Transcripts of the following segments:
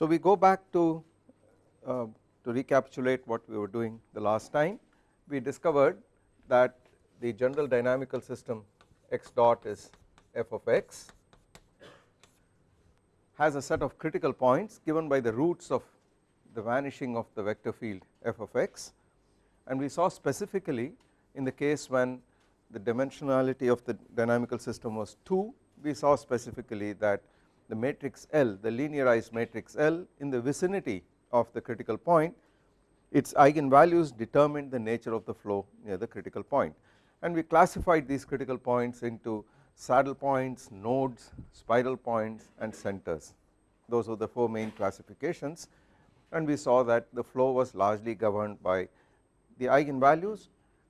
So we go back to uh, to recapitulate what we were doing the last time. We discovered that the general dynamical system x dot is f of x has a set of critical points given by the roots of the vanishing of the vector field f of x. And we saw specifically in the case when the dimensionality of the dynamical system was 2 we saw specifically that the matrix L the linearized matrix L in the vicinity of the critical point its eigenvalues determined the nature of the flow near the critical point. And we classified these critical points into saddle points, nodes, spiral points and centers. Those are the 4 main classifications. And we saw that the flow was largely governed by the eigenvalues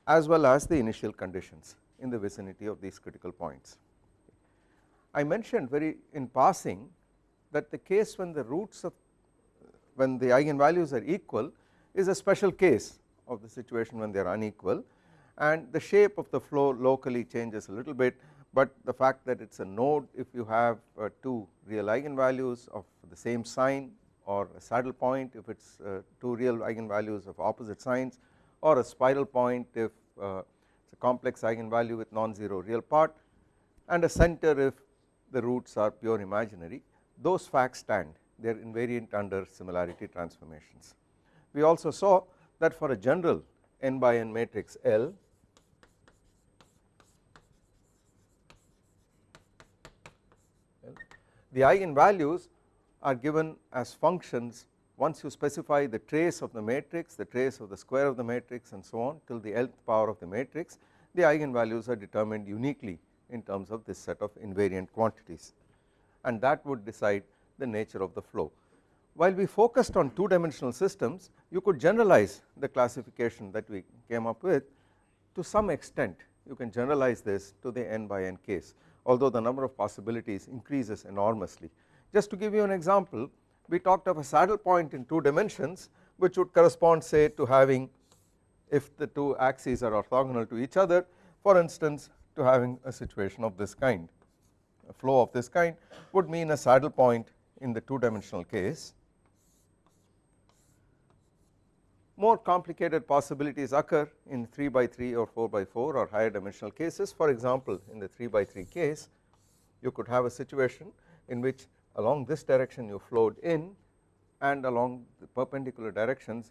as well as the initial conditions in the vicinity of these critical points. I mentioned very in passing that the case when the roots of when the eigenvalues are equal is a special case of the situation when they are unequal. And the shape of the flow locally changes a little bit but the fact that it is a node if you have uh, 2 real eigenvalues of the same sign or a saddle point if it is uh, 2 real eigenvalues of opposite signs or a spiral point if uh, it is a complex eigenvalue with non-zero real part and a center if the roots are pure imaginary those facts stand they are invariant under similarity transformations. We also saw that for a general n by n matrix L the eigenvalues are given as functions once you specify the trace of the matrix the trace of the square of the matrix and so on till the nth power of the matrix the eigenvalues are determined uniquely in terms of this set of invariant quantities and that would decide the nature of the flow. While we focused on 2 dimensional systems you could generalize the classification that we came up with to some extent you can generalize this to the n by n case although the number of possibilities increases enormously. Just to give you an example we talked of a saddle point in 2 dimensions which would correspond say to having if the 2 axes are orthogonal to each other for instance to having a situation of this kind a flow of this kind would mean a saddle point in the 2 dimensional case. More complicated possibilities occur in 3 by 3 or 4 by 4 or higher dimensional cases for example in the 3 by 3 case you could have a situation in which along this direction you flowed in and along the perpendicular directions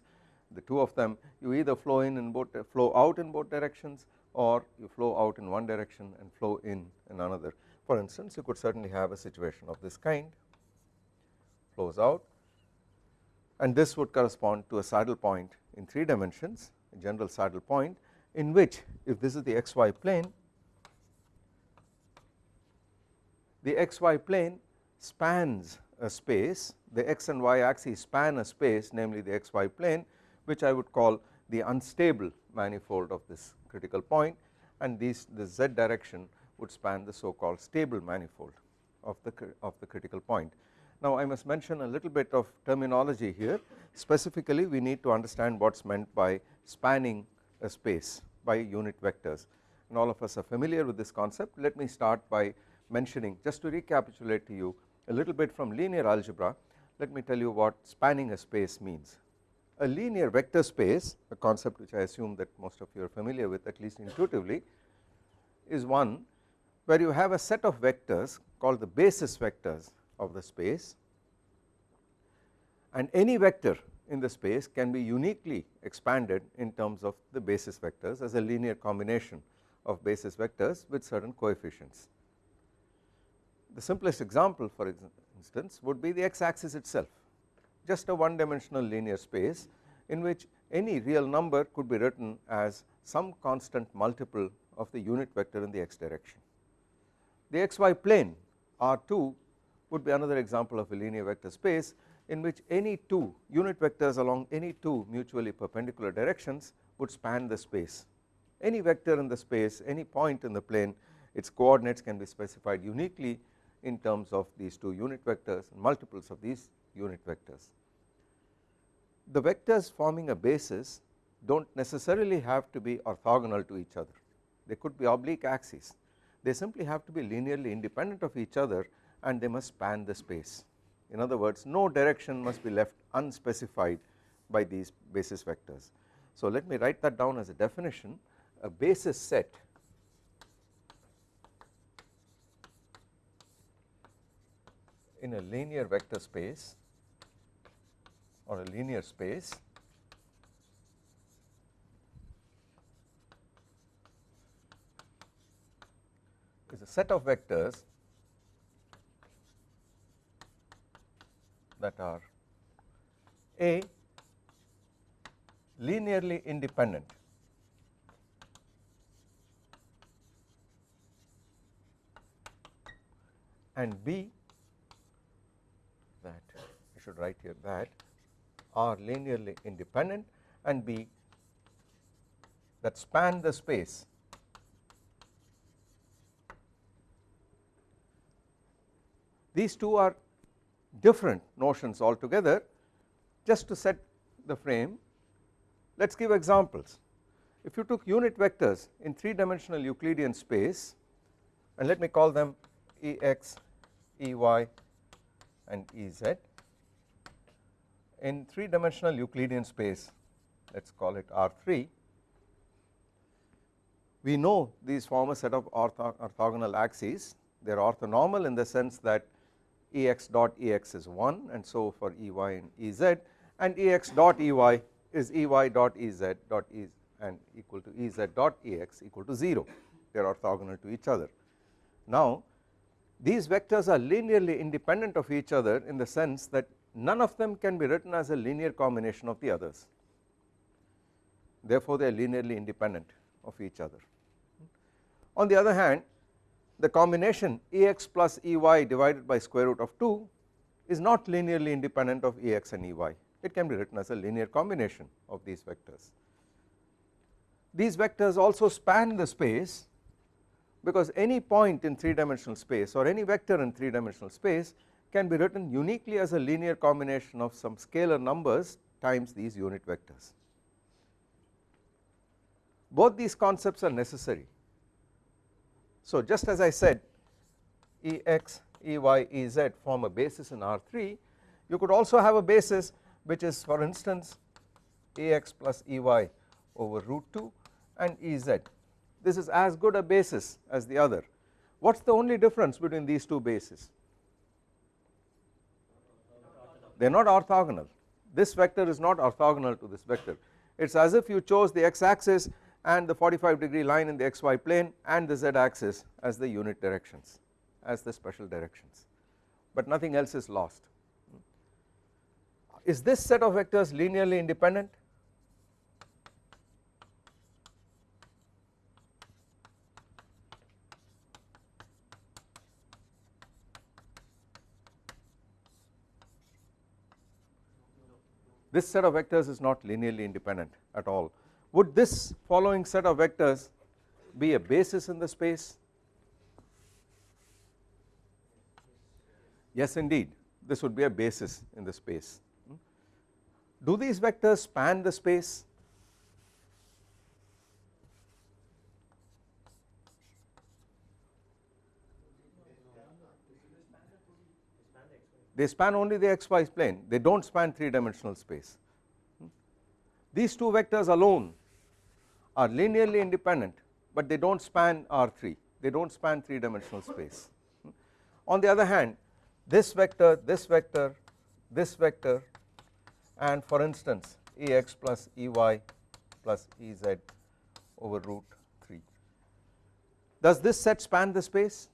the two of them you either flow in and both flow out in both directions or you flow out in one direction and flow in in another. For instance you could certainly have a situation of this kind flows out and this would correspond to a saddle point in 3 dimensions a general saddle point in which if this is the xy plane the xy plane spans a space the x and y axes span a space namely the xy plane which I would call the unstable manifold of this critical point and these the z direction would span the so called stable manifold of the of the critical point. Now I must mention a little bit of terminology here specifically we need to understand what is meant by spanning a space by unit vectors and all of us are familiar with this concept let me start by mentioning just to recapitulate to you a little bit from linear algebra let me tell you what spanning a space means. A linear vector space a concept which I assume that most of you are familiar with at least intuitively is one where you have a set of vectors called the basis vectors of the space and any vector in the space can be uniquely expanded in terms of the basis vectors as a linear combination of basis vectors with certain coefficients. The simplest example for instance would be the x axis itself just a one dimensional linear space in which any real number could be written as some constant multiple of the unit vector in the x direction. The xy plane R2 would be another example of a linear vector space in which any two unit vectors along any two mutually perpendicular directions would span the space. Any vector in the space any point in the plane its coordinates can be specified uniquely in terms of these two unit vectors and multiples of these unit vectors. The vectors forming a basis do not necessarily have to be orthogonal to each other they could be oblique axes they simply have to be linearly independent of each other and they must span the space in other words no direction must be left unspecified by these basis vectors. So let me write that down as a definition a basis set in a linear vector space or a linear space. Is a set of vectors that are a linearly independent. And B that I should write here that are linearly independent and B that span the space these two are different notions altogether. Just to set the frame let us give examples. If you took unit vectors in 3 dimensional Euclidean space and let me call them Ex, Ey and Ez in 3 dimensional Euclidean space let us call it R3 we know these form a set of ortho orthogonal axes they are orthonormal in the sense that Ex dot Ex is 1 and so for Ey and Ez and Ex dot Ey is Ey dot Ez dot E and equal to Ez dot Ex equal to 0 they are orthogonal to each other. Now these vectors are linearly independent of each other in the sense that none of them can be written as a linear combination of the others therefore they are linearly independent of each other. On the other hand the combination Ex plus Ey divided by square root of 2 is not linearly independent of Ex and Ey it can be written as a linear combination of these vectors. These vectors also span the space because any point in 3 dimensional space or any vector in 3 dimensional space can be written uniquely as a linear combination of some scalar numbers times these unit vectors. Both these concepts are necessary. So just as I said Ex, Ey, Ez form a basis in R3 you could also have a basis which is for instance Ex plus Ey over root 2 and Ez this is as good a basis as the other what is the only difference between these two bases they are not orthogonal. This vector is not orthogonal to this vector. It is as if you chose the x axis and the 45 degree line in the xy plane and the z axis as the unit directions as the special directions. But nothing else is lost. Is this set of vectors linearly independent this set of vectors is not linearly independent at all. Would this following set of vectors be a basis in the space? Yes indeed. This would be a basis in the space. Hmm? Do these vectors span the space they span only the xy plane. They do not span 3 dimensional space. Hmm? These two vectors alone are linearly independent but they do not span R3 they do not span 3 dimensional space. Hmm? On the other hand this vector this vector this vector and for instance Ex plus Ey plus Ez over root 3 does this set span the space?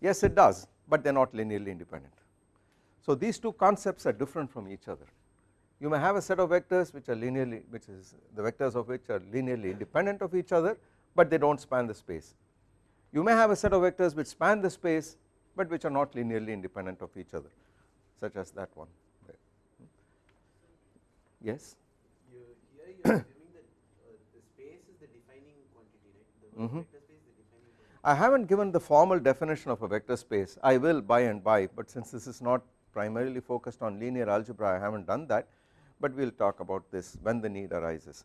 Yes it does but they are not linearly independent so these two concepts are different from each other. You may have a set of vectors which are linearly which is the vectors of which are linearly independent of each other but they do not span the space. You may have a set of vectors which span the space but which are not linearly independent of each other such as that one. There. yes? You, here you are assuming that uh, the space is the defining quantity right? The vector space is the defining quantity. I have not given the formal definition of a vector space. I will by and by but since this is not primarily focused on linear algebra I have not done that but we will talk about this when the need arises.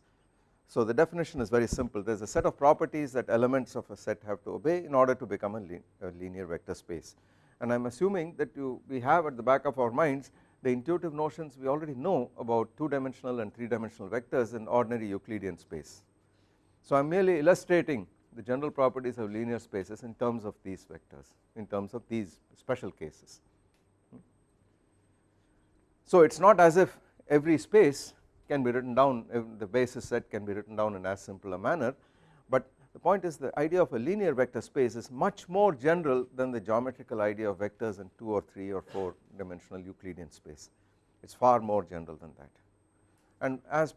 So the definition is very simple there is a set of properties that elements of a set have to obey in order to become a, a linear vector space and I am assuming that you we have at the back of our minds the intuitive notions we already know about 2 dimensional and 3 dimensional vectors in ordinary Euclidean space. So I am merely illustrating the general properties of linear spaces in terms of these vectors in terms of these special cases. So it is not as if every space can be written down the basis set can be written down in as simple a manner but the point is the idea of a linear vector space is much more general than the geometrical idea of vectors in 2 or 3 or 4 dimensional Euclidean space. It is far more general than that. And as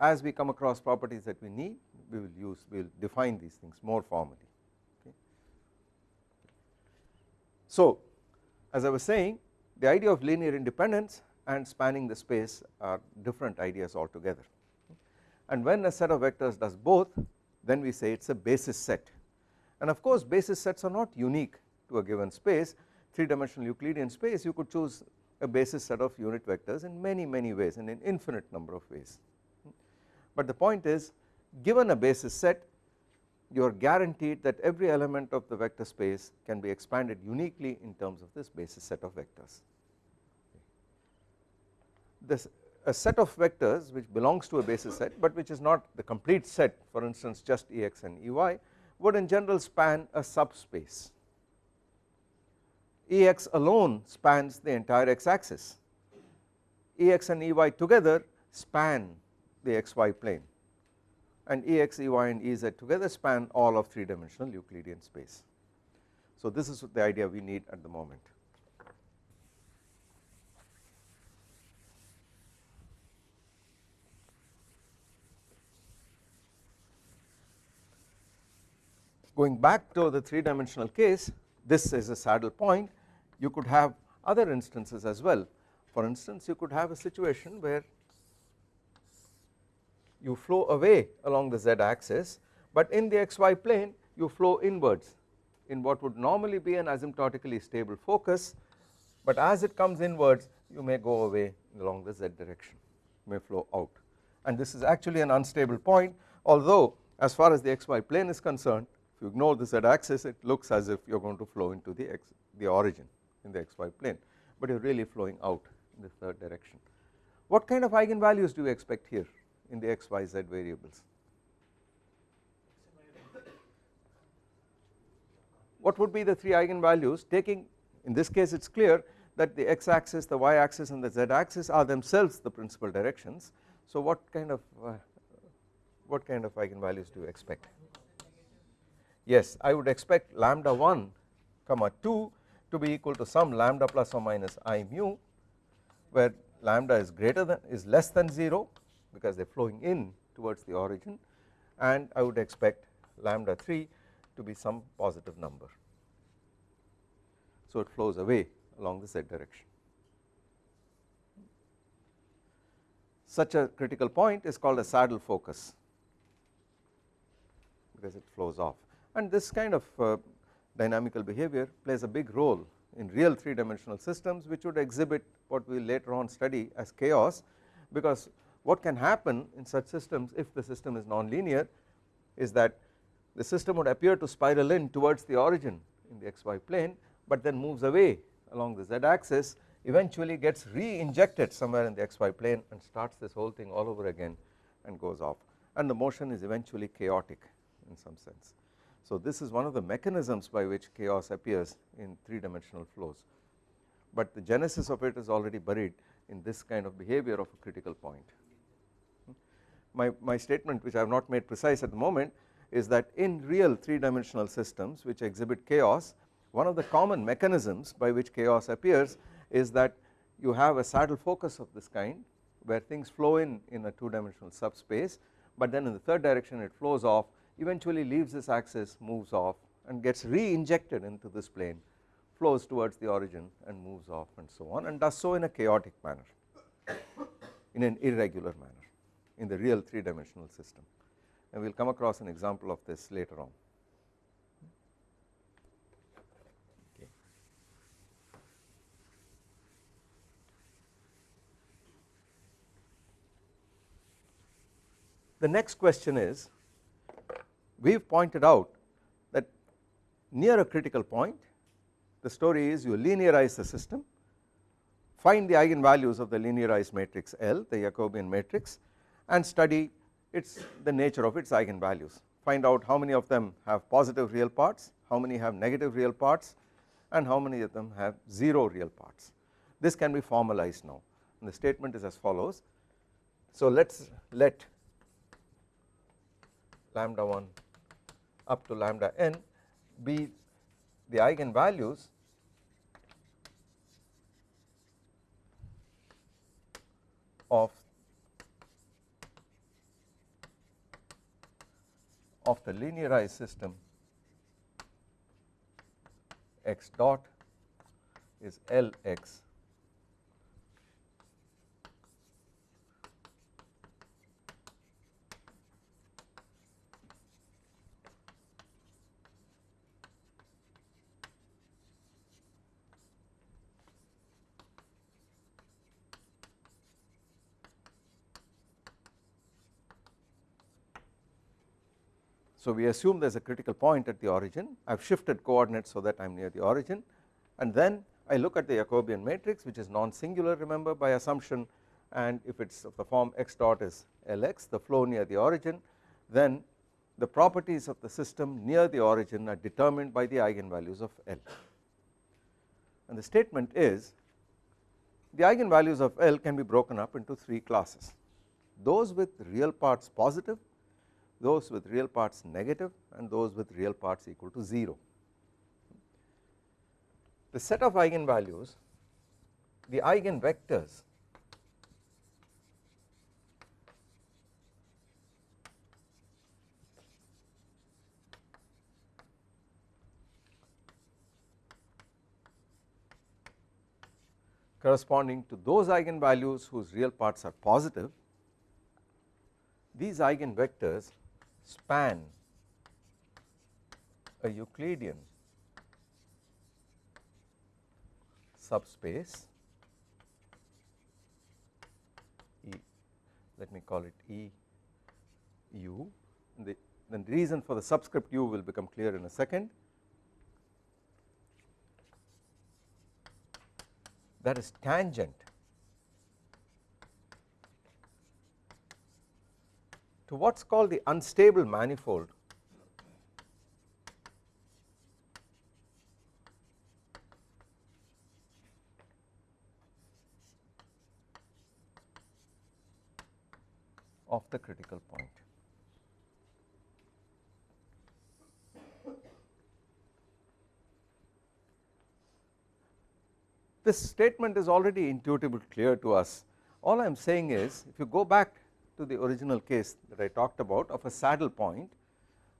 as we come across properties that we need we will use we will define these things more formally. Okay. So as I was saying the idea of linear independence and spanning the space are different ideas altogether. And when a set of vectors does both then we say it is a basis set. And of course basis sets are not unique to a given space. 3 dimensional Euclidean space you could choose a basis set of unit vectors in many many ways in infinite number of ways. But the point is given a basis set you are guaranteed that every element of the vector space can be expanded uniquely in terms of this basis set of vectors. This a set of vectors which belongs to a basis set but which is not the complete set for instance just Ex and Ey would in general span a subspace. Ex alone spans the entire x axis, Ex and Ey together span the xy plane and Ex, Ey and Ez together span all of 3 dimensional Euclidean space. So this is the idea we need at the moment. Going back to the 3 dimensional case this is a saddle point. You could have other instances as well. For instance you could have a situation where you flow away along the z axis but in the xy plane you flow inwards in what would normally be an asymptotically stable focus. But as it comes inwards you may go away along the z direction may flow out. And this is actually an unstable point although as far as the xy plane is concerned if you ignore the z axis it looks as if you are going to flow into the x the origin in the xy plane but you are really flowing out in the third direction. What kind of eigenvalues do you expect here in the x, y, z variables. What would be the 3 eigenvalues taking in this case it is clear that the x axis, the y axis and the z axis are themselves the principal directions. So what kind of uh, what kind of eigenvalues do you expect? Yes I would expect lambda 1 comma 2 to be equal to some lambda plus or minus i mu where lambda is greater than is less than 0 because they are flowing in towards the origin and I would expect lambda 3 to be some positive number. So it flows away along the z direction. Such a critical point is called a saddle focus because it flows off and this kind of uh, dynamical behavior plays a big role in real 3 dimensional systems which would exhibit what we later on study as chaos because what can happen in such systems if the system is nonlinear is that the system would appear to spiral in towards the origin in the xy plane but then moves away along the z axis eventually gets re-injected somewhere in the xy plane and starts this whole thing all over again and goes off and the motion is eventually chaotic in some sense. So this is one of the mechanisms by which chaos appears in 3 dimensional flows. But the genesis of it is already buried in this kind of behavior of a critical point. My, my statement which I have not made precise at the moment is that in real 3 dimensional systems which exhibit chaos one of the common mechanisms by which chaos appears is that you have a saddle focus of this kind where things flow in in a 2 dimensional subspace but then in the third direction it flows off eventually leaves this axis moves off and gets re-injected into this plane flows towards the origin and moves off and so on and does so in a chaotic manner in an irregular manner in the real 3 dimensional system and we will come across an example of this later on. The next question is we have pointed out that near a critical point the story is you linearize the system find the eigenvalues of the linearized matrix L the Jacobian matrix and study its the nature of its eigenvalues. Find out how many of them have positive real parts how many have negative real parts and how many of them have 0 real parts. This can be formalized now. And the statement is as follows. So let us let lambda 1 up to lambda n be the eigenvalues of of the linearized system x dot is Lx So we assume there is a critical point at the origin. I have shifted coordinates so that I am near the origin. And then I look at the Jacobian matrix which is non-singular remember by assumption. And if it is of the form x dot is Lx the flow near the origin then the properties of the system near the origin are determined by the eigenvalues of L. And the statement is the eigenvalues of L can be broken up into 3 classes. Those with real parts positive those with real parts negative and those with real parts equal to 0. The set of eigenvalues the eigenvectors corresponding to those eigenvalues whose real parts are positive these eigenvectors span a Euclidean subspace E let me call it E U the, the reason for the subscript u will become clear in a second. That is tangent to what is called the unstable manifold of the critical point. This statement is already intuitively clear to us all I am saying is if you go back to the original case that I talked about of a saddle point.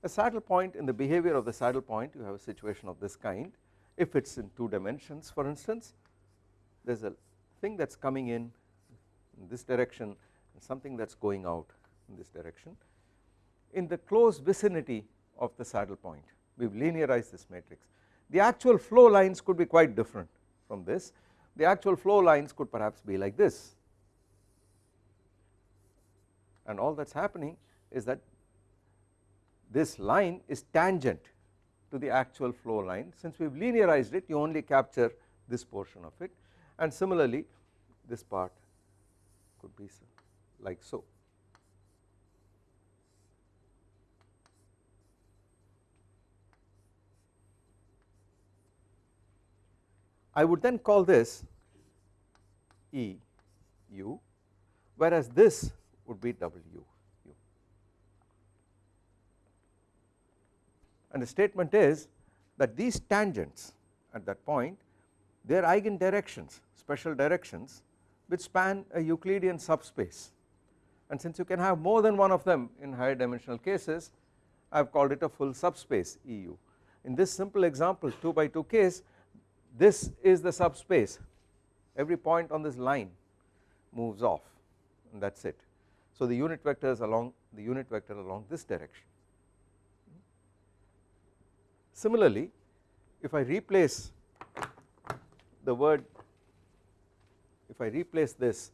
A saddle point in the behavior of the saddle point you have a situation of this kind if it is in 2 dimensions for instance there is a thing that is coming in, in this direction and something that is going out in this direction in the close vicinity of the saddle point we have linearized this matrix. The actual flow lines could be quite different from this the actual flow lines could perhaps be like this and all that is happening is that this line is tangent to the actual flow line since we have linearized it you only capture this portion of it and similarly this part could be like so. I would then call this E u whereas this would be W u. And the statement is that these tangents at that point they are eigen directions special directions which span a Euclidean subspace. And since you can have more than one of them in higher dimensional cases I have called it a full subspace EU. In this simple example 2 by 2 case this is the subspace. Every point on this line moves off and that is it so the unit vector is along the unit vector along this direction. Similarly if I replace the word if I replace this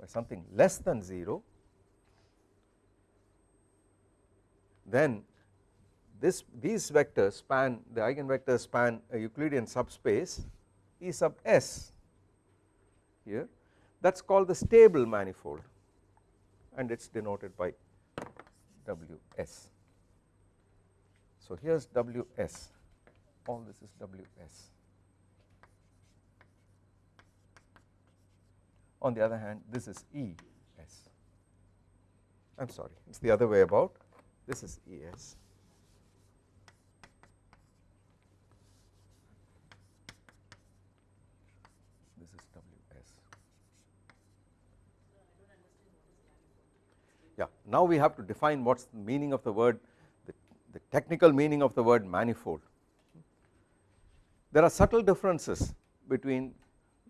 by something less than 0 then this these vectors span the eigenvectors span a Euclidean subspace E sub s here that is called the stable manifold and it is denoted by Ws. So here is Ws all this is Ws. On the other hand this is Es I am sorry it is the other way about this is Es this is Ws yeah. Now we have to define what is the meaning of the word the, the technical meaning of the word manifold. There are subtle differences between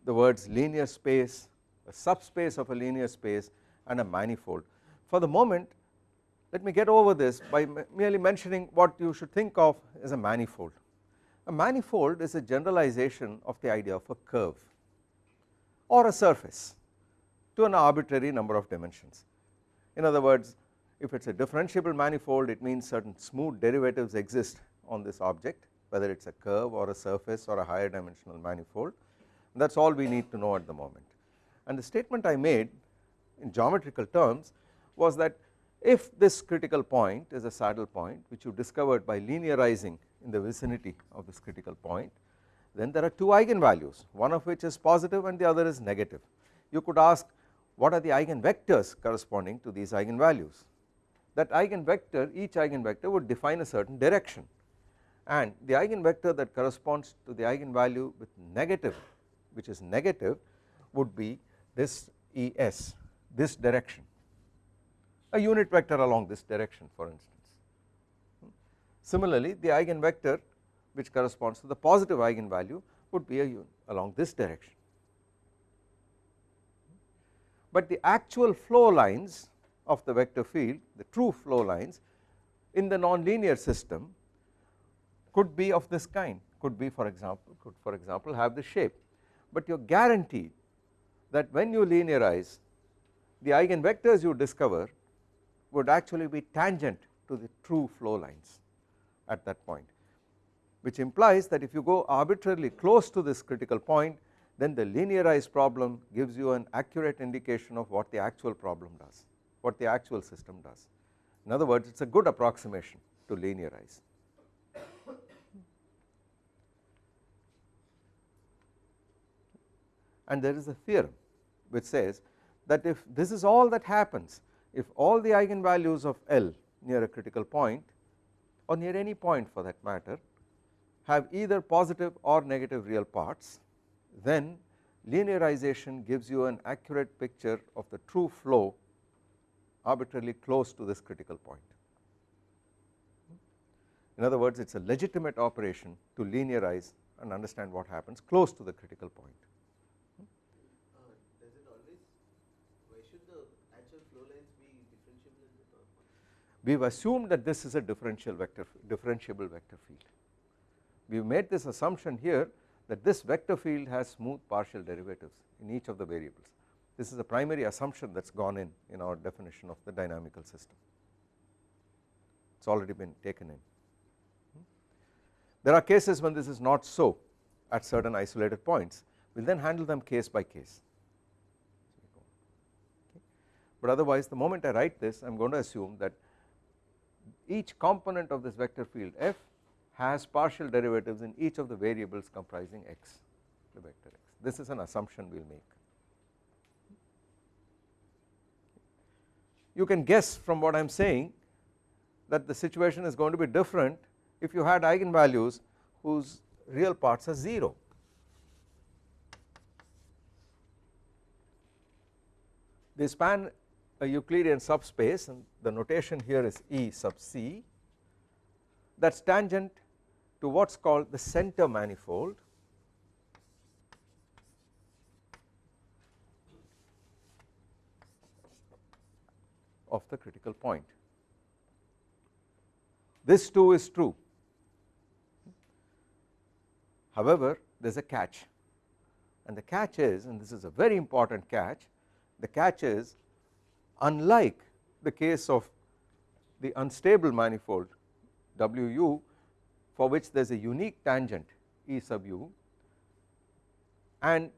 the words linear space a subspace of a linear space and a manifold. For the moment let me get over this by merely mentioning what you should think of as a manifold. A manifold is a generalization of the idea of a curve or a surface to an arbitrary number of dimensions in other words if it is a differentiable manifold it means certain smooth derivatives exist on this object whether it is a curve or a surface or a higher dimensional manifold that is all we need to know at the moment. And the statement I made in geometrical terms was that if this critical point is a saddle point which you discovered by linearizing in the vicinity of this critical point then there are two eigenvalues one of which is positive and the other is negative. You could ask what are the eigenvectors corresponding to these eigenvalues? That eigenvector each eigenvector would define a certain direction. And the eigenvector that corresponds to the eigenvalue with negative which is negative would be this Es this direction. A unit vector along this direction for instance. Similarly the eigenvector which corresponds to the positive eigenvalue would be a unit along this direction but the actual flow lines of the vector field the true flow lines in the nonlinear system could be of this kind could be for example could for example have the shape. But you are guaranteed that when you linearize the eigenvectors you discover would actually be tangent to the true flow lines at that point which implies that if you go arbitrarily close to this critical point then the linearized problem gives you an accurate indication of what the actual problem does what the actual system does. In other words it is a good approximation to linearize. And there is a theorem which says that if this is all that happens if all the eigenvalues of L near a critical point or near any point for that matter have either positive or negative real parts then linearization gives you an accurate picture of the true flow arbitrarily close to this critical point. In other words it is a legitimate operation to linearize and understand what happens close to the critical point. we have assumed that this is a differential vector differentiable vector field. We have made this assumption here that this vector field has smooth partial derivatives in each of the variables. This is a primary assumption that has gone in in our definition of the dynamical system. It has already been taken in. There are cases when this is not so at certain isolated points, we will then handle them case by case. But otherwise the moment I write this I am going to assume that each component of this vector field f has partial derivatives in each of the variables comprising x the vector x this is an assumption we will make. You can guess from what I am saying that the situation is going to be different if you had eigenvalues whose real parts are 0. They span a Euclidean subspace and the notation here is E sub c that is tangent to what is called the center manifold. Of the critical point. This too is true. However there is a catch. And the catch is and this is a very important catch the catch is unlike the case of the unstable manifold wu for which there is a unique tangent E sub u and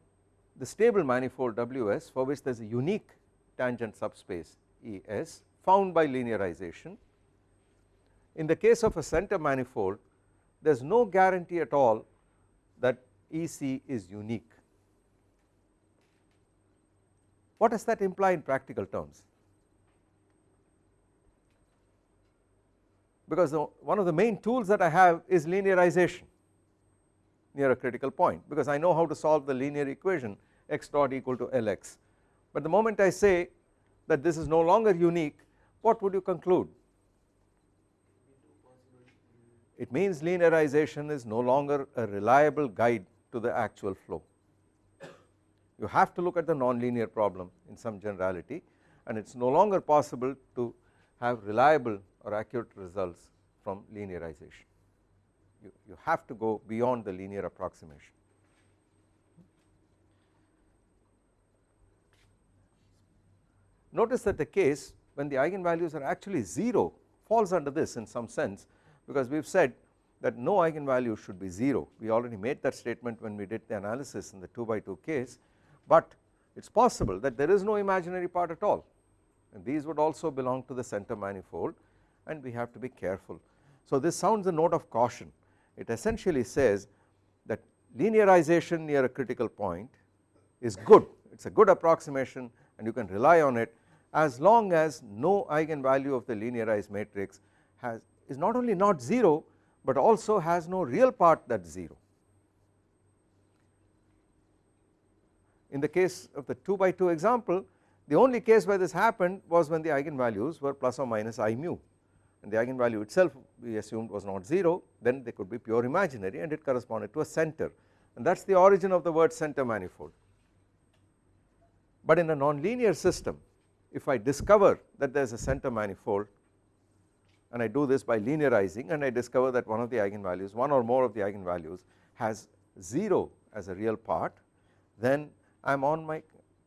the stable manifold ws for which there is a unique tangent subspace Es found by linearization. In the case of a center manifold there is no guarantee at all that EC is unique. What does that imply in practical terms? Because the, one of the main tools that I have is linearization near a critical point because I know how to solve the linear equation x dot equal to Lx. But the moment I say that this is no longer unique what would you conclude? It means linearization is no longer a reliable guide to the actual flow. You have to look at the nonlinear problem in some generality and it is no longer possible to have reliable or accurate results from linearization. You, you have to go beyond the linear approximation. Notice that the case when the eigenvalues are actually 0 falls under this in some sense because we have said that no eigenvalue should be 0 we already made that statement when we did the analysis in the 2 by 2 case but it is possible that there is no imaginary part at all and these would also belong to the center manifold and we have to be careful. So this sounds a note of caution it essentially says that linearization near a critical point is good it is a good approximation and you can rely on it as long as no eigenvalue of the linearized matrix has is not only not 0 but also has no real part that is 0. In the case of the 2 by 2 example the only case where this happened was when the eigenvalues were plus or minus i mu and the eigenvalue itself we assumed was not 0 then they could be pure imaginary and it corresponded to a center and that is the origin of the word center manifold. But in a nonlinear system if I discover that there is a center manifold and I do this by linearizing and I discover that one of the eigenvalues one or more of the eigenvalues has 0 as a real part then I am on my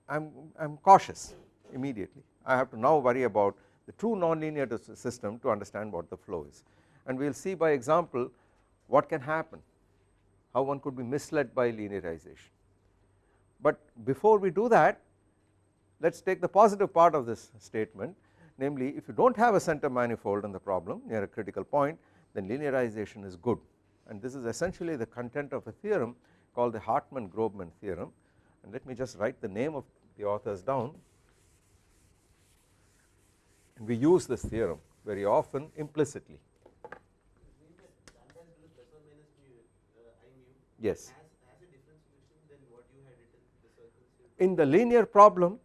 I am I am cautious immediately I have to now worry about the true nonlinear system to understand what the flow is. And we will see by example what can happen how one could be misled by linearization. But before we do that let us take the positive part of this statement namely if you do not have a center manifold in the problem near a critical point then linearization is good. And this is essentially the content of a theorem called the Hartman-Grobman theorem. And let me just write the name of the authors down and we use this theorem very often implicitly. Yes. In the linear problem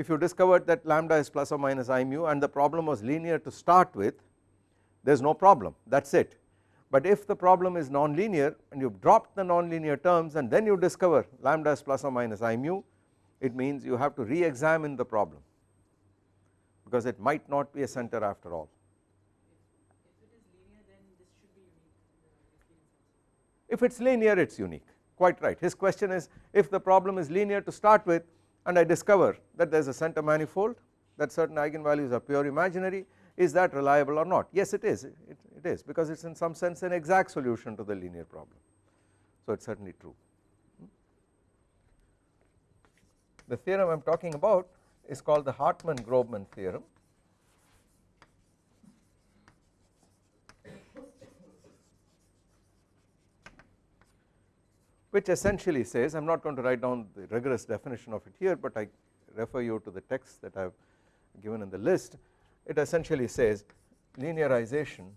if you discovered that lambda is plus or minus i mu and the problem was linear to start with there is no problem that is it but if the problem is non-linear and you have dropped the non-linear terms and then you discover lambda is plus or minus i mu it means you have to re-examine the problem because it might not be a center after all. If it is linear it is unique. Quite right. His question is if the problem is linear to start with and I discover that there is a center manifold that certain eigenvalues are pure imaginary is that reliable or not? Yes it is. It, it is because it is in some sense an exact solution to the linear problem. So it is certainly true. Hmm? The theorem I am talking about is called the Hartman-Grobman theorem. Which essentially says I am not going to write down the rigorous definition of it here but I refer you to the text that I have given in the list. It essentially says linearization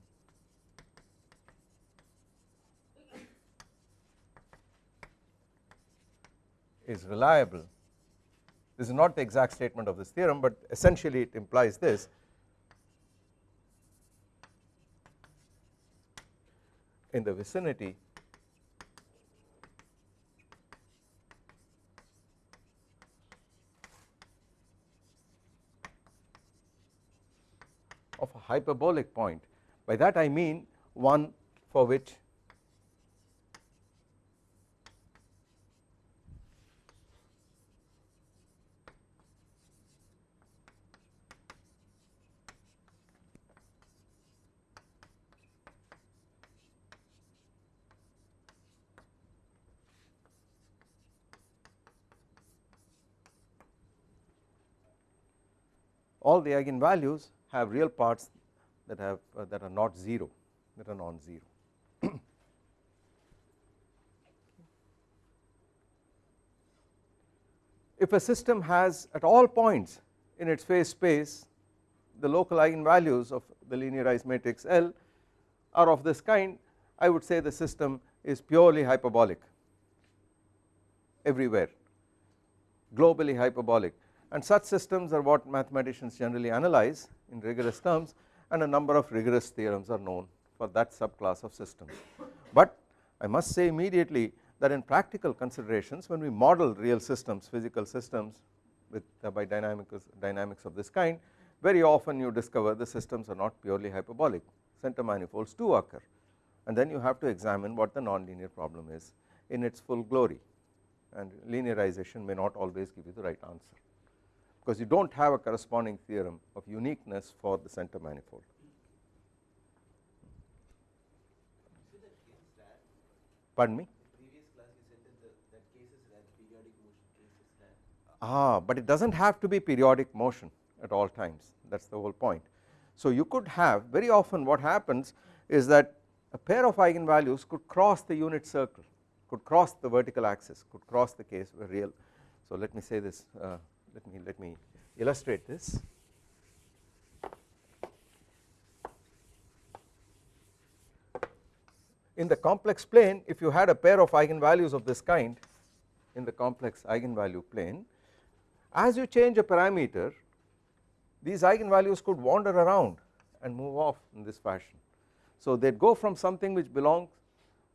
is reliable this is not the exact statement of this theorem but essentially it implies this. In the vicinity of a hyperbolic point. By that I mean one for which all the eigenvalues have real parts that have uh, that are not 0 that are non-zero. if a system has at all points in its phase space the local eigenvalues of the linearized matrix L are of this kind I would say the system is purely hyperbolic everywhere globally hyperbolic and such systems are what mathematicians generally analyze in rigorous terms and a number of rigorous theorems are known for that subclass of systems. But I must say immediately that in practical considerations when we model real systems physical systems with uh, by dynamics, dynamics of this kind very often you discover the systems are not purely hyperbolic. Center manifolds do occur. And then you have to examine what the nonlinear problem is in its full glory. And linearization may not always give you the right answer because you do not have a corresponding theorem of uniqueness for the center manifold. Pardon me? Ah, but it does not have to be periodic motion at all times that is the whole point. So you could have very often what happens is that a pair of eigenvalues could cross the unit circle could cross the vertical axis could cross the case where real. So let me say this uh, let me let me illustrate this. In the complex plane if you had a pair of eigenvalues of this kind in the complex eigenvalue plane as you change a parameter these eigenvalues could wander around and move off in this fashion. So they go from something which belongs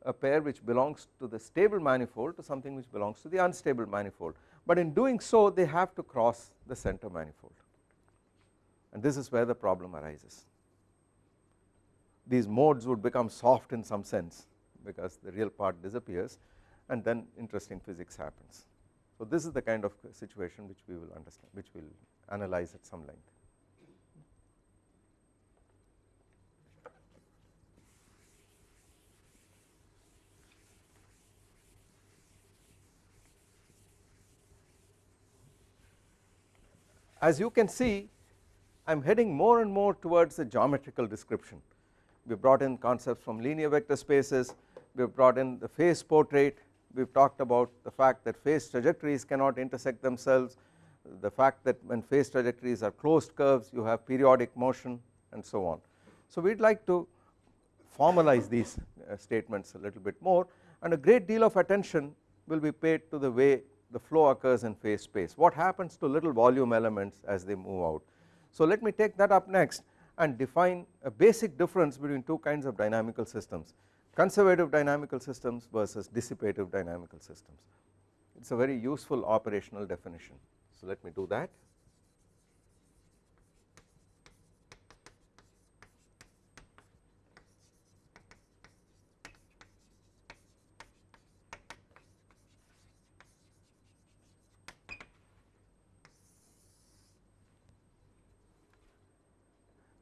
a pair which belongs to the stable manifold to something which belongs to the unstable manifold but in doing so they have to cross the center manifold and this is where the problem arises. These modes would become soft in some sense because the real part disappears and then interesting physics happens. So this is the kind of situation which we will understand which we will analyze at some length. As you can see I am heading more and more towards the geometrical description. We have brought in concepts from linear vector spaces, we have brought in the phase portrait, we have talked about the fact that phase trajectories cannot intersect themselves, the fact that when phase trajectories are closed curves you have periodic motion and so on. So we would like to formalize these uh, statements a little bit more and a great deal of attention will be paid to the way the flow occurs in phase space what happens to little volume elements as they move out. So let me take that up next and define a basic difference between two kinds of dynamical systems conservative dynamical systems versus dissipative dynamical systems it is a very useful operational definition. So let me do that.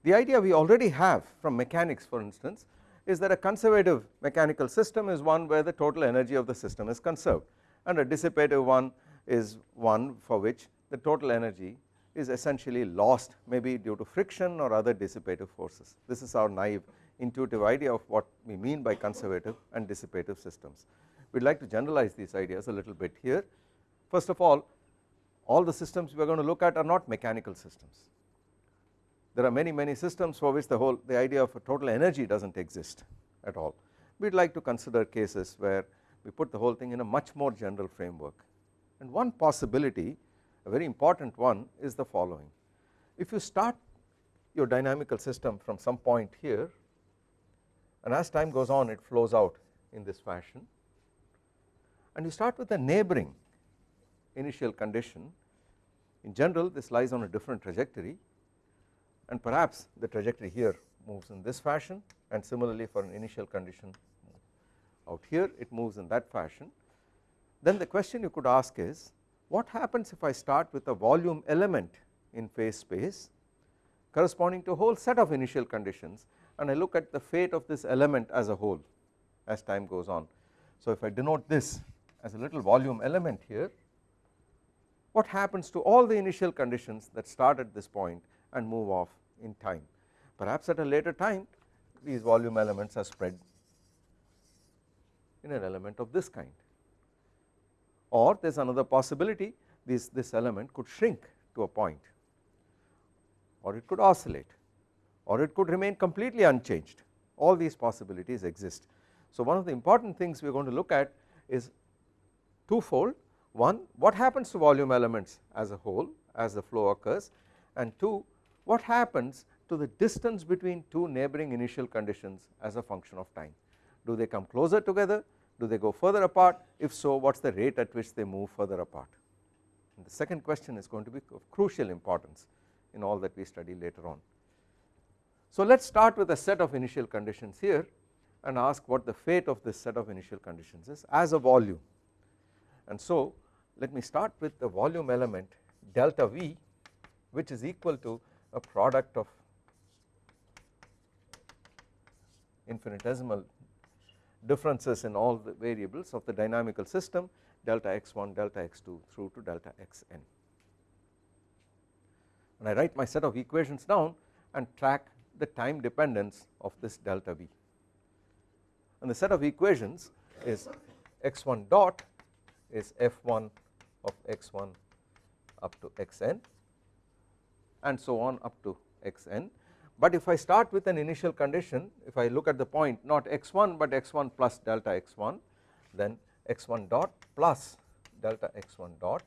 The idea we already have from mechanics for instance is that a conservative mechanical system is one where the total energy of the system is conserved and a dissipative one is one for which the total energy is essentially lost maybe due to friction or other dissipative forces. This is our naive intuitive idea of what we mean by conservative and dissipative systems. We would like to generalize these ideas a little bit here. First of all, all the systems we are going to look at are not mechanical systems there are many many systems for which the whole the idea of a total energy does not exist at all. We would like to consider cases where we put the whole thing in a much more general framework and one possibility a very important one is the following. If you start your dynamical system from some point here and as time goes on it flows out in this fashion and you start with a neighboring initial condition in general this lies on a different trajectory and perhaps the trajectory here moves in this fashion and similarly for an initial condition out here it moves in that fashion then the question you could ask is what happens if I start with a volume element in phase space corresponding to a whole set of initial conditions and I look at the fate of this element as a whole as time goes on. So if I denote this as a little volume element here what happens to all the initial conditions that start at this point and move off in time. Perhaps at a later time these volume elements are spread in an element of this kind or there is another possibility this, this element could shrink to a point or it could oscillate or it could remain completely unchanged all these possibilities exist. So one of the important things we are going to look at is twofold one what happens to volume elements as a whole as the flow occurs and two what happens to the distance between two neighboring initial conditions as a function of time? Do they come closer together? Do they go further apart? If so what is the rate at which they move further apart? And the second question is going to be of crucial importance in all that we study later on. So let us start with a set of initial conditions here and ask what the fate of this set of initial conditions is as a volume. And so let me start with the volume element delta V which is equal to a product of infinitesimal differences in all the variables of the dynamical system delta x1 delta x2 through to delta xn. And I write my set of equations down and track the time dependence of this delta V. And the set of equations is x1 dot is f1 of x1 up to xn and so on up to xn. But if I start with an initial condition if I look at the point not x1 but x1 plus delta x1 then x1 dot plus delta x1 dot.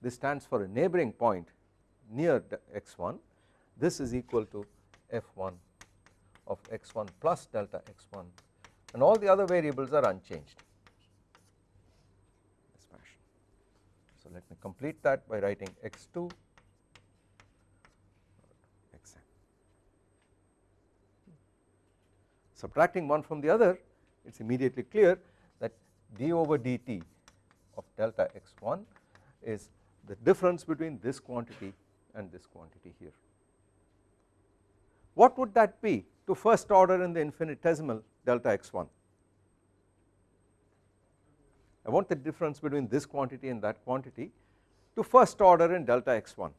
This stands for a neighboring point near x1 this is equal to f1 of x1 plus delta x1 and all the other variables are unchanged. So let me complete that by writing x2 subtracting one from the other it is immediately clear that d over dt of delta x1 is the difference between this quantity and this quantity here. What would that be to first order in the infinitesimal delta x1? I want the difference between this quantity and that quantity to first order in delta x1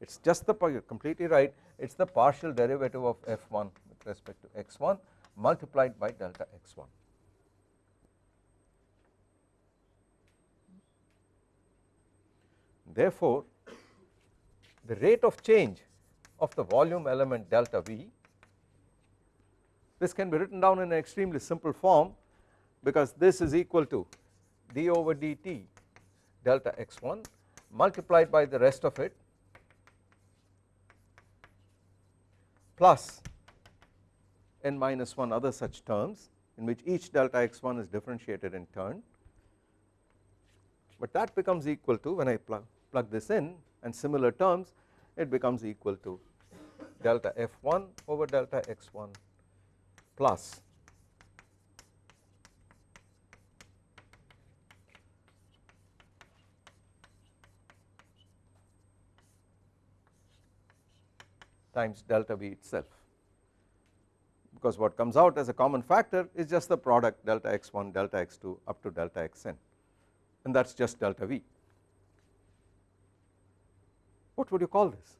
it is just the completely right it is the partial derivative of f1 respect to x1 multiplied by delta x1. Therefore, the rate of change of the volume element delta V this can be written down in an extremely simple form because this is equal to d over dt delta x1 multiplied by the rest of it plus n minus 1 other such terms in which each delta x1 is differentiated in turn. But that becomes equal to when I plug, plug this in and similar terms it becomes equal to delta f1 over delta x1 plus times delta v itself because what comes out as a common factor is just the product delta x1 delta x2 up to delta xn and that is just delta v. What would you call this?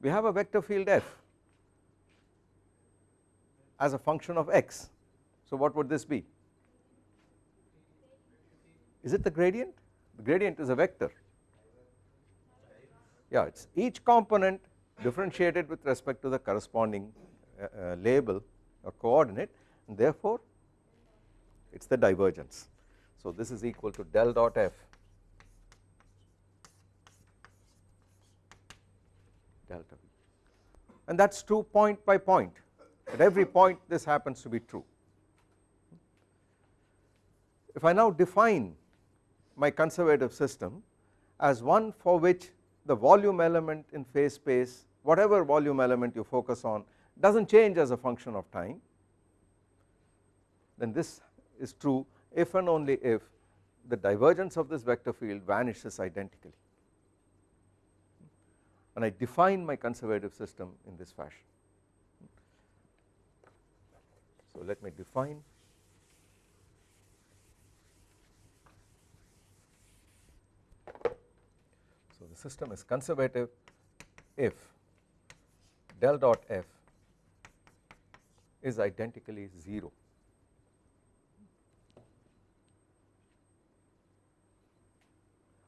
We have a vector field f as a function of x so what would this be? Is it the gradient? The gradient is a vector yeah it is each component differentiated with respect to the corresponding uh, uh, label or coordinate and therefore it is the divergence. So this is equal to del dot f delta v and that is true point by point at every point this happens to be true. If I now define my conservative system as one for which the volume element in phase space whatever volume element you focus on does not change as a function of time then this is true if and only if the divergence of this vector field vanishes identically and I define my conservative system in this fashion. So let me define the system is conservative if del dot f is identically 0.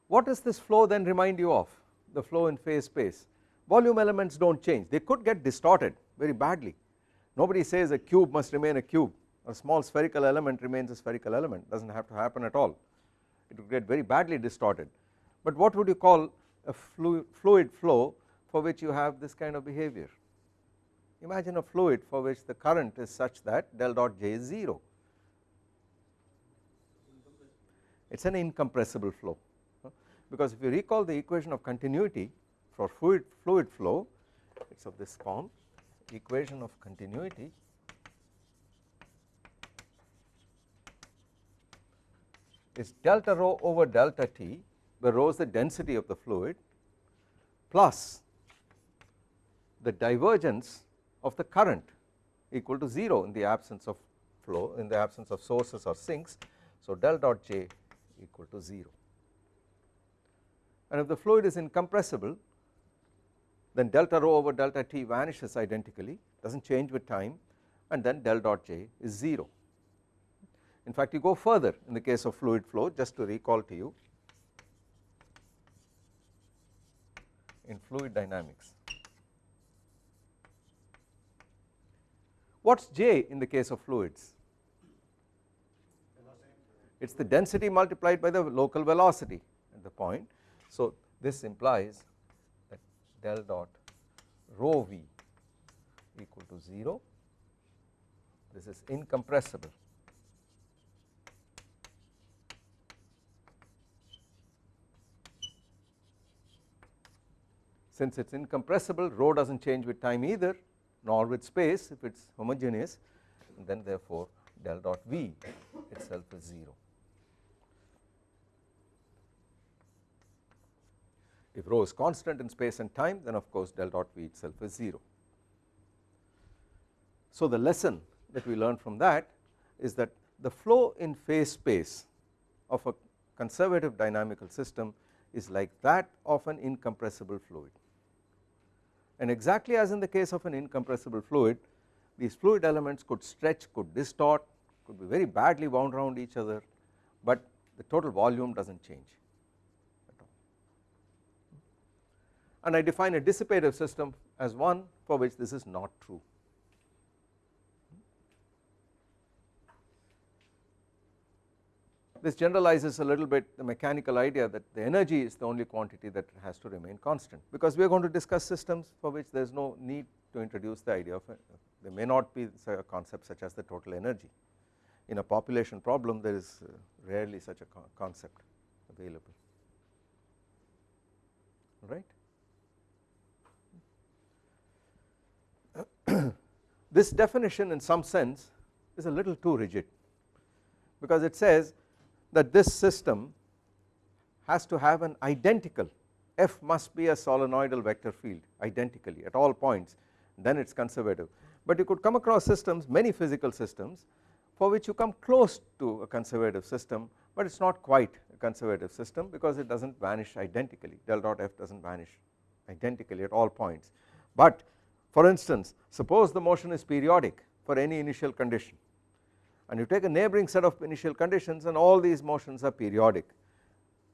What does this flow then remind you of? The flow in phase space. Volume elements do not change. They could get distorted very badly. Nobody says a cube must remain a cube. A small spherical element remains a spherical element. Does not have to happen at all. It would get very badly distorted. But what would you call a fluid fluid flow for which you have this kind of behavior. Imagine a fluid for which the current is such that del dot j is 0 it is an incompressible flow. Because if you recall the equation of continuity for fluid, fluid flow it is of this form equation of continuity. Is delta rho over delta t where rho is the density of the fluid plus the divergence of the current equal to 0 in the absence of flow in the absence of sources or sinks so del dot j equal to 0 and if the fluid is incompressible then delta rho over delta t vanishes identically does not change with time and then del dot j is 0. In fact you go further in the case of fluid flow just to recall to you in fluid dynamics. What is J in the case of fluids? It is the density multiplied by the local velocity at the point so, this implies that del dot rho v equal to 0 this is incompressible since it is incompressible rho does not change with time either nor with space if it is homogeneous then therefore del dot v itself is 0 If rho is constant in space and time then of course del dot V itself is 0. So the lesson that we learn from that is that the flow in phase space of a conservative dynamical system is like that of an incompressible fluid and exactly as in the case of an incompressible fluid these fluid elements could stretch could distort could be very badly wound around each other but the total volume does not change at all. and I define a dissipative system as one for which this is not true. This generalizes a little bit the mechanical idea that the energy is the only quantity that has to remain constant because we are going to discuss systems for which there is no need to introduce the idea of there may not be a concept such as the total energy. In a population problem there is uh, rarely such a concept available right. this definition in some sense is a little too rigid because it says that this system has to have an identical f must be a solenoidal vector field identically at all points then it is conservative. But you could come across systems many physical systems for which you come close to a conservative system but it is not quite a conservative system because it does not vanish identically. Del dot f does not vanish identically at all points. But for instance suppose the motion is periodic for any initial condition and you take a neighboring set of initial conditions and all these motions are periodic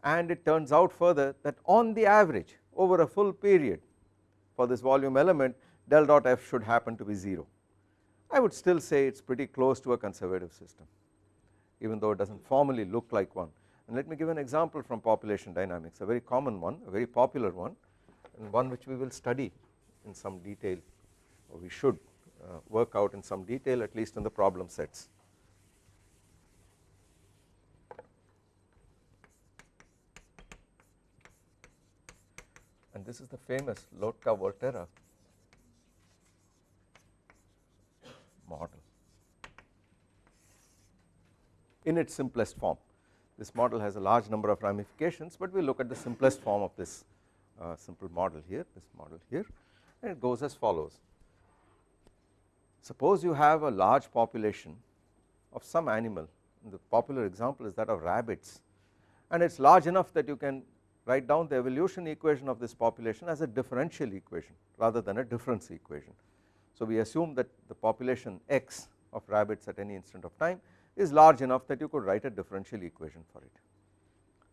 and it turns out further that on the average over a full period for this volume element del dot f should happen to be 0. I would still say it is pretty close to a conservative system even though it does not formally look like one and let me give an example from population dynamics a very common one a very popular one and one which we will study in some detail or we should uh, work out in some detail at least in the problem sets. And this is the famous Lotka-Volterra model in its simplest form. This model has a large number of ramifications but we look at the simplest form of this uh, simple model here, this model here and it goes as follows. Suppose you have a large population of some animal the popular example is that of rabbits and it is large enough that you can write down the evolution equation of this population as a differential equation rather than a difference equation. So we assume that the population x of rabbits at any instant of time is large enough that you could write a differential equation for it.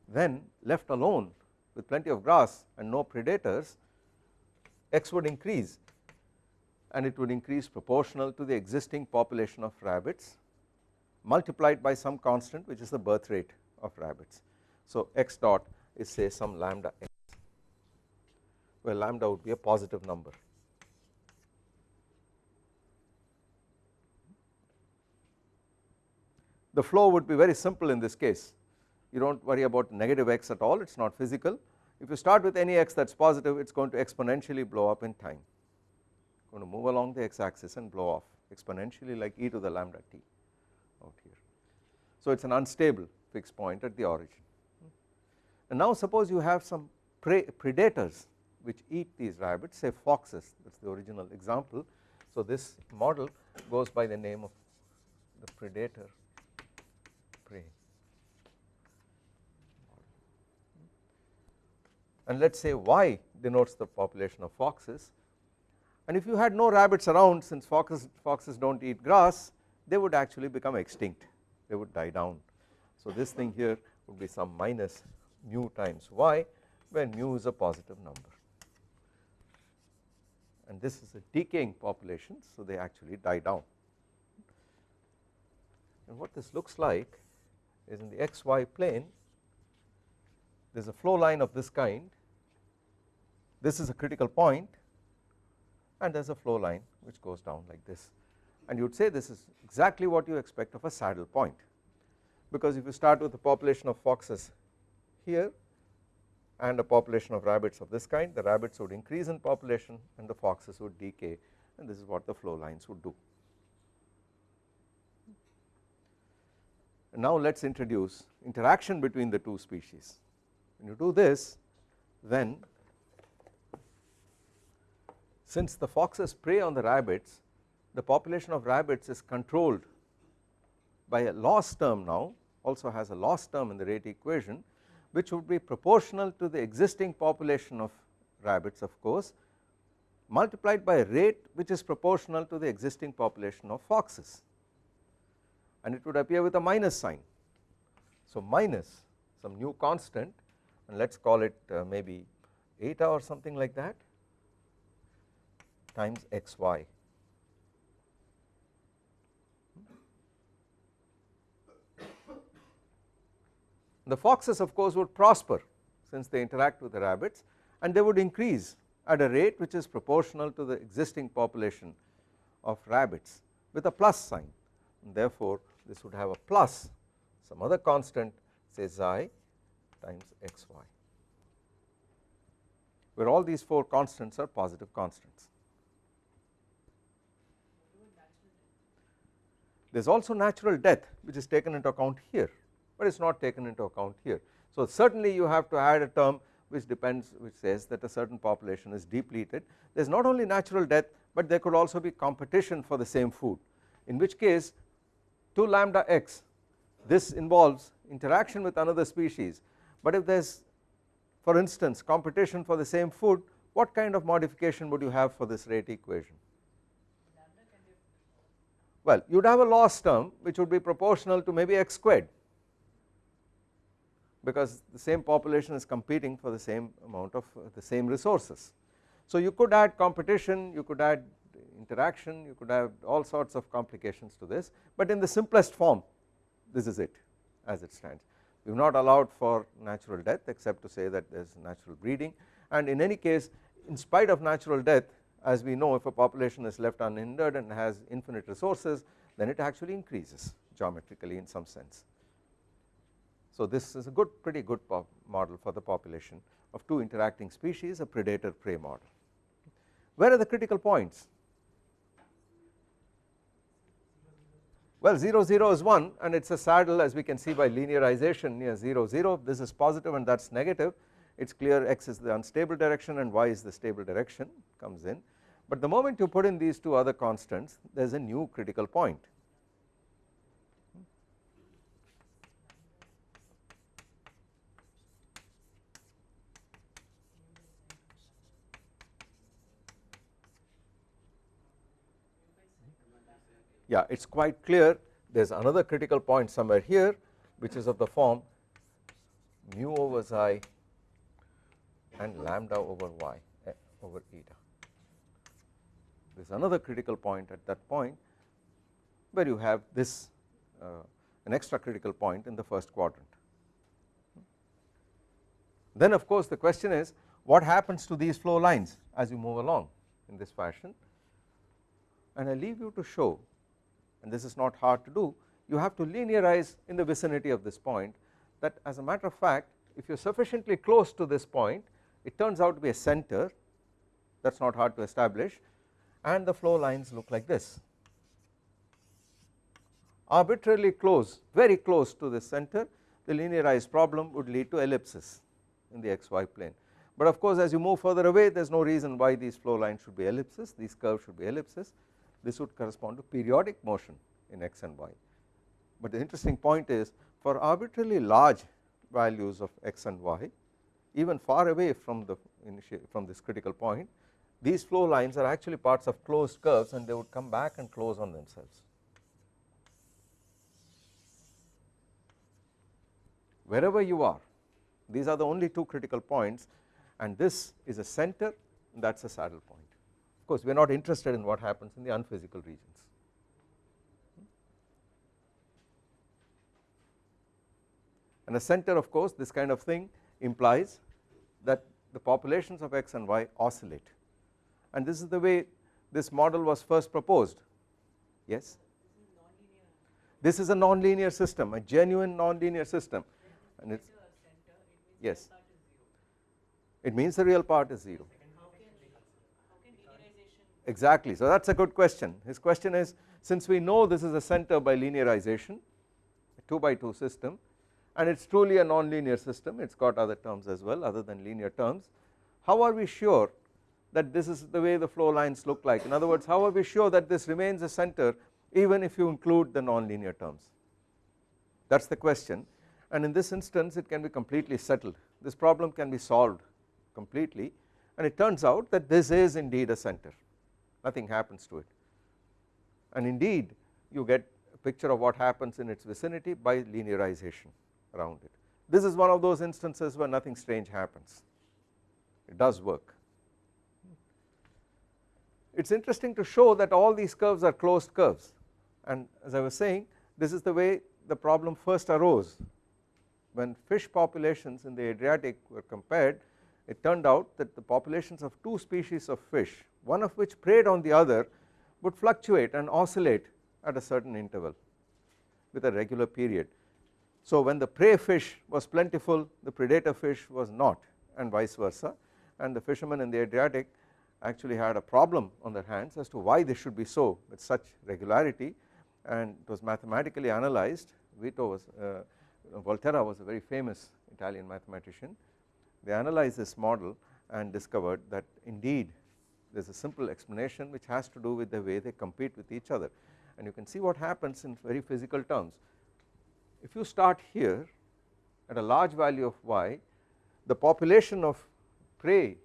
Then left alone with plenty of grass and no predators x would increase and it would increase proportional to the existing population of rabbits multiplied by some constant which is the birth rate of rabbits. So x dot is say some lambda x where lambda would be a positive number. The flow would be very simple in this case you do not worry about negative x at all it is not physical if you start with any x that is positive it is going to exponentially blow up in time going to move along the x axis and blow off exponentially like e to the lambda t out here. So it is an unstable fixed point at the origin and now suppose you have some predators which eat these rabbits say foxes that is the original example. So this model goes by the name of the predator prey and let us say y denotes the population of foxes and if you had no rabbits around since foxes, foxes do not eat grass they would actually become extinct they would die down. So this thing here would be some minus mu times y when mu is a positive number. And this is a decaying population so they actually die down. And what this looks like is in the xy plane there is a flow line of this kind. This is a critical point and there is a flow line which goes down like this. And you would say this is exactly what you expect of a saddle point because if you start with a population of foxes here and a population of rabbits of this kind. The rabbits would increase in population and the foxes would decay. And this is what the flow lines would do. And now let us introduce interaction between the two species. When you do this then since the foxes prey on the rabbits the population of rabbits is controlled by a loss term now also has a loss term in the rate equation which would be proportional to the existing population of rabbits of course multiplied by a rate which is proportional to the existing population of foxes and it would appear with a minus sign. So minus some new constant and let us call it uh, maybe eta or something like that times xy The foxes of course would prosper since they interact with the rabbits and they would increase at a rate which is proportional to the existing population of rabbits with a plus sign. And therefore this would have a plus some other constant say xi times xy. Where all these 4 constants are positive constants. There is also natural death which is taken into account here but it is not taken into account here. So certainly you have to add a term which depends which says that a certain population is depleted. There is not only natural death but there could also be competition for the same food in which case 2 lambda x this involves interaction with another species. But if there is for instance competition for the same food what kind of modification would you have for this rate equation? Well you would have a loss term which would be proportional to maybe x squared because the same population is competing for the same amount of uh, the same resources. So you could add competition, you could add interaction, you could have all sorts of complications to this, but in the simplest form this is it as it stands. We have not allowed for natural death except to say that there is natural breeding and in any case in spite of natural death as we know if a population is left unhindered and has infinite resources then it actually increases geometrically in some sense. So this is a good pretty good model for the population of two interacting species a predator prey model. Where are the critical points? Well 0 0 is 1 and it is a saddle as we can see by linearization near 0 0 this is positive and that is negative it is clear x is the unstable direction and y is the stable direction comes in but the moment you put in these two other constants there is a new critical point yeah it is quite clear there is another critical point somewhere here which is of the form mu over xi and lambda over y eh, over eta. There is another critical point at that point where you have this uh, an extra critical point in the first quadrant. Then of course the question is what happens to these flow lines as you move along in this fashion and I leave you to show and this is not hard to do you have to linearize in the vicinity of this point that as a matter of fact if you are sufficiently close to this point it turns out to be a center that is not hard to establish and the flow lines look like this. Arbitrarily close very close to the center the linearized problem would lead to ellipses in the xy plane. But of course as you move further away there is no reason why these flow lines should be ellipses these curves should be ellipses this would correspond to periodic motion in x and y. But the interesting point is for arbitrarily large values of x and y even far away from the from this critical point these flow lines are actually parts of closed curves and they would come back and close on themselves. Wherever you are these are the only two critical points and this is a center that is a saddle point course we are not interested in what happens in the unphysical regions. And a center of course this kind of thing implies that the populations of x and y oscillate. And this is the way this model was first proposed. Yes? This is a nonlinear system a genuine nonlinear system. And it is yes. It means the real part is 0 exactly. So that is a good question. His question is since we know this is a center by linearization 2 by 2 system and it is truly a nonlinear system it has got other terms as well other than linear terms how are we sure that this is the way the flow lines look like? In other words how are we sure that this remains a center even if you include the nonlinear terms? That is the question. And in this instance it can be completely settled. This problem can be solved completely. And it turns out that this is indeed a center nothing happens to it. And indeed you get a picture of what happens in its vicinity by linearization around it. This is one of those instances where nothing strange happens. It does work. It is interesting to show that all these curves are closed curves. And as I was saying this is the way the problem first arose when fish populations in the Adriatic were compared it turned out that the populations of two species of fish one of which preyed on the other would fluctuate and oscillate at a certain interval with a regular period. So when the prey fish was plentiful the predator fish was not and vice versa. And the fishermen in the Adriatic actually had a problem on their hands as to why this should be so with such regularity. And it was mathematically analyzed. Vito was uh, Volterra was a very famous Italian mathematician they analyzed this model and discovered that indeed there is a simple explanation which has to do with the way they compete with each other. And you can see what happens in very physical terms. If you start here at a large value of y the population of prey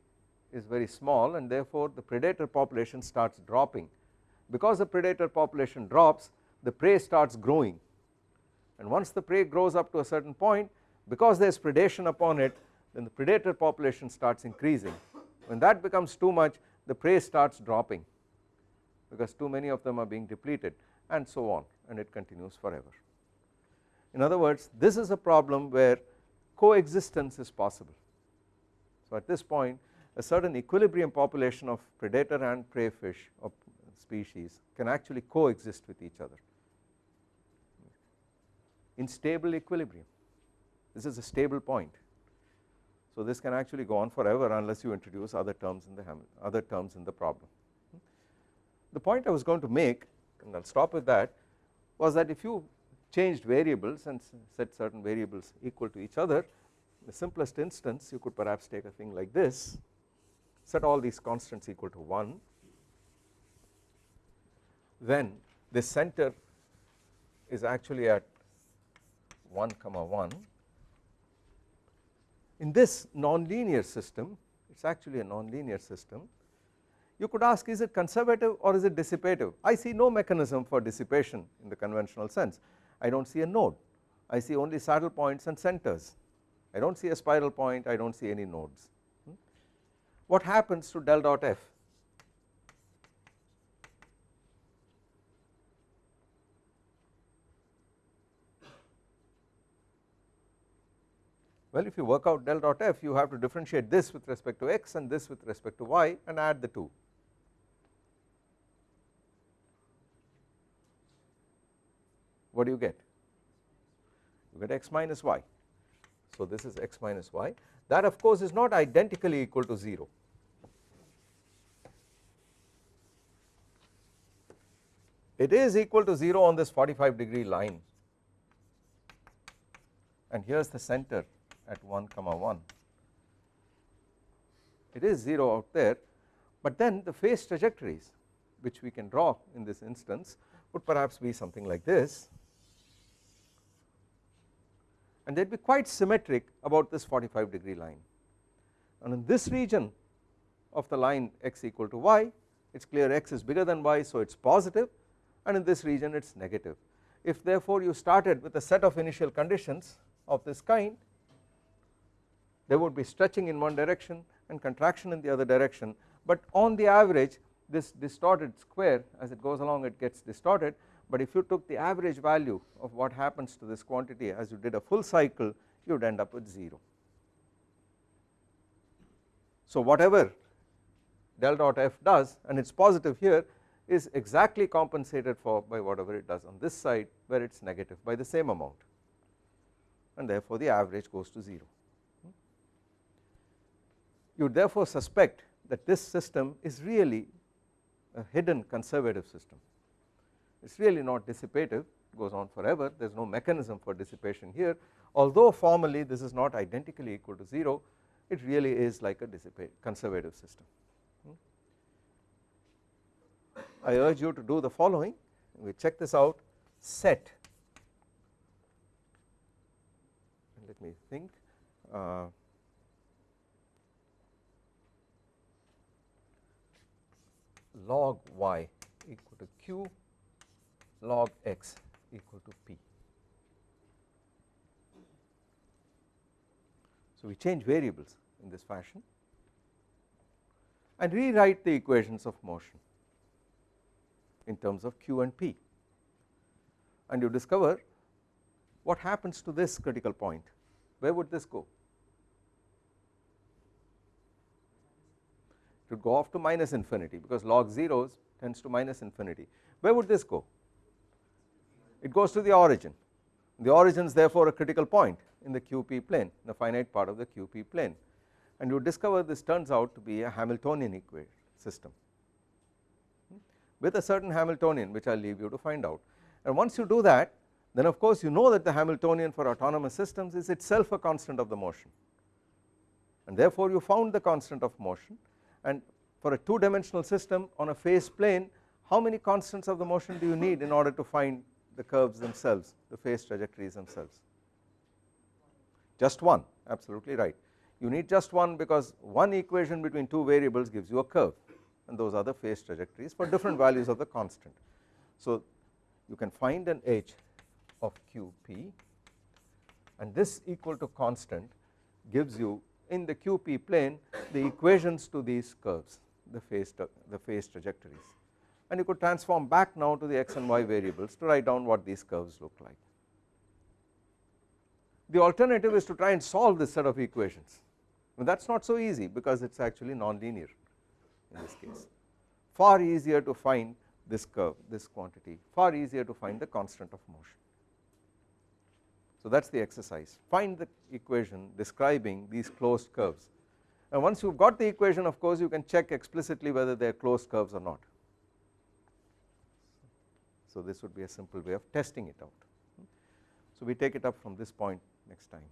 is very small and therefore the predator population starts dropping. Because the predator population drops the prey starts growing. And once the prey grows up to a certain point because there is predation upon it then the predator population starts increasing. When that becomes too much the prey starts dropping because too many of them are being depleted and so on and it continues forever. In other words this is a problem where coexistence is possible. So at this point a certain equilibrium population of predator and prey fish or species can actually coexist with each other. In stable equilibrium. This is a stable point so this can actually go on forever unless you introduce other terms in the other terms in the problem. The point I was going to make and I will stop with that was that if you changed variables and set certain variables equal to each other the simplest instance you could perhaps take a thing like this set all these constants equal to 1 then this center is actually at 1 comma 1 in this nonlinear system it is actually a nonlinear system you could ask is it conservative or is it dissipative? I see no mechanism for dissipation in the conventional sense. I do not see a node. I see only saddle points and centers. I do not see a spiral point I do not see any nodes. Hmm. what happens to del dot f Well if you work out del dot f you have to differentiate this with respect to x and this with respect to y and add the two. What do you get? You get x minus y. So this is x minus y that of course is not identically equal to 0. It is equal to 0 on this 45 degree line and here is the center at 1 comma 1 it is 0 out there but then the phase trajectories which we can draw in this instance would perhaps be something like this. And they would be quite symmetric about this 45 degree line. And in this region of the line x equal to y it is clear x is bigger than y so it is positive. And in this region it is negative. If therefore you started with a set of initial conditions of this kind there would be stretching in one direction and contraction in the other direction. But on the average this distorted square as it goes along it gets distorted. But if you took the average value of what happens to this quantity as you did a full cycle you would end up with 0. So whatever del dot f does and it is positive here is exactly compensated for by whatever it does on this side where it is negative by the same amount. And therefore the average goes to 0 you therefore suspect that this system is really a hidden conservative system. It is really not dissipative it goes on forever there is no mechanism for dissipation here. Although formally this is not identically equal to 0 it really is like a conservative system. Hmm. I urge you to do the following. We check this out. Set. Let me think. Uh, log y equal to q log x equal to p. So we change variables in this fashion and rewrite the equations of motion in terms of q and p. And you discover what happens to this critical point. Where would this go would go off to minus infinity because log zeros tends to minus infinity. Where would this go? It goes to the origin. The origin is therefore a critical point in the QP plane the finite part of the QP plane. And you discover this turns out to be a Hamiltonian equation system. Hmm? With a certain Hamiltonian which I will leave you to find out. And once you do that then of course you know that the Hamiltonian for autonomous systems is itself a constant of the motion. And therefore you found the constant of motion and for a two dimensional system on a phase plane how many constants of the motion do you need in order to find the curves themselves the phase trajectories themselves? Just one absolutely right. You need just one because one equation between two variables gives you a curve and those are the phase trajectories for different values of the constant. So you can find an h of qp and this equal to constant gives you in the QP plane the equations to these curves the phase the phase trajectories. And you could transform back now to the x and y variables to write down what these curves look like. The alternative is to try and solve this set of equations. That is not so easy because it is actually non-linear in this case. Far easier to find this curve this quantity. Far easier to find the constant of motion so that is the exercise find the equation describing these closed curves and once you have got the equation of course you can check explicitly whether they are closed curves or not. So this would be a simple way of testing it out. So we take it up from this point next time.